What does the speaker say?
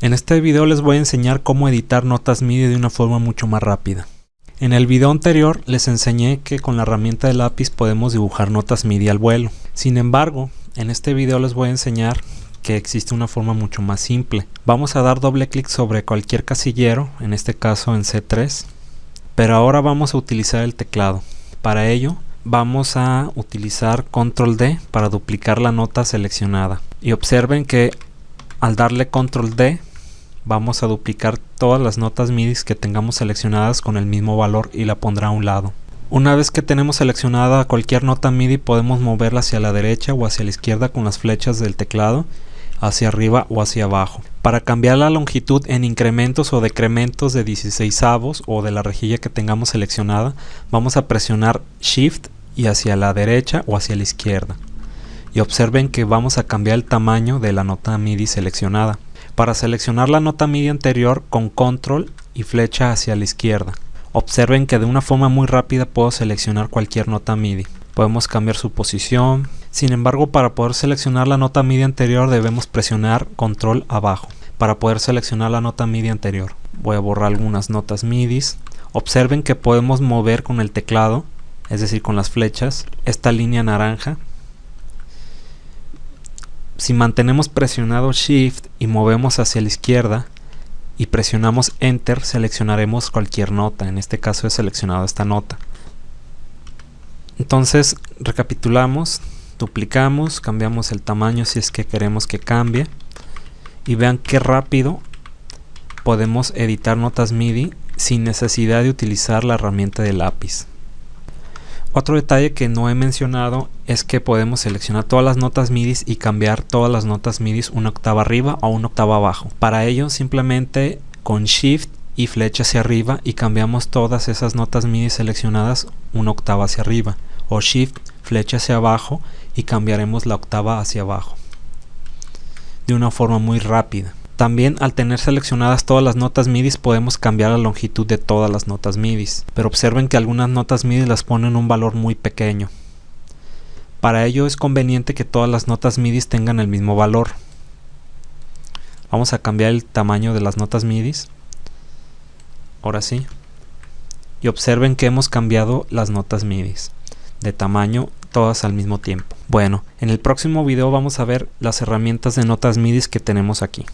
En este video les voy a enseñar cómo editar notas MIDI de una forma mucho más rápida. En el video anterior les enseñé que con la herramienta de lápiz podemos dibujar notas MIDI al vuelo. Sin embargo, en este video les voy a enseñar que existe una forma mucho más simple. Vamos a dar doble clic sobre cualquier casillero, en este caso en C3, pero ahora vamos a utilizar el teclado. Para ello vamos a utilizar control D para duplicar la nota seleccionada y observen que al darle control D vamos a duplicar todas las notas MIDI que tengamos seleccionadas con el mismo valor y la pondrá a un lado. Una vez que tenemos seleccionada cualquier nota MIDI podemos moverla hacia la derecha o hacia la izquierda con las flechas del teclado, hacia arriba o hacia abajo. Para cambiar la longitud en incrementos o decrementos de 16 avos o de la rejilla que tengamos seleccionada, vamos a presionar Shift y hacia la derecha o hacia la izquierda. Y observen que vamos a cambiar el tamaño de la nota MIDI seleccionada. Para seleccionar la nota MIDI anterior con control y flecha hacia la izquierda. Observen que de una forma muy rápida puedo seleccionar cualquier nota MIDI. Podemos cambiar su posición. Sin embargo, para poder seleccionar la nota MIDI anterior debemos presionar control abajo para poder seleccionar la nota MIDI anterior. Voy a borrar algunas notas MIDI. Observen que podemos mover con el teclado es decir con las flechas, esta línea naranja. Si mantenemos presionado Shift y movemos hacia la izquierda y presionamos Enter, seleccionaremos cualquier nota. En este caso he seleccionado esta nota. Entonces recapitulamos, duplicamos, cambiamos el tamaño si es que queremos que cambie y vean qué rápido podemos editar notas MIDI sin necesidad de utilizar la herramienta de lápiz. Otro detalle que no he mencionado es que podemos seleccionar todas las notas MIDI y cambiar todas las notas MIDI una octava arriba o una octava abajo. Para ello simplemente con Shift y flecha hacia arriba y cambiamos todas esas notas MIDI seleccionadas una octava hacia arriba o Shift, flecha hacia abajo y cambiaremos la octava hacia abajo de una forma muy rápida. También al tener seleccionadas todas las notas MIDI podemos cambiar la longitud de todas las notas MIDI, pero observen que algunas notas MIDI las ponen un valor muy pequeño. Para ello es conveniente que todas las notas MIDI tengan el mismo valor. Vamos a cambiar el tamaño de las notas MIDI. Ahora sí. Y observen que hemos cambiado las notas MIDI de tamaño todas al mismo tiempo. Bueno, en el próximo video vamos a ver las herramientas de notas MIDI que tenemos aquí.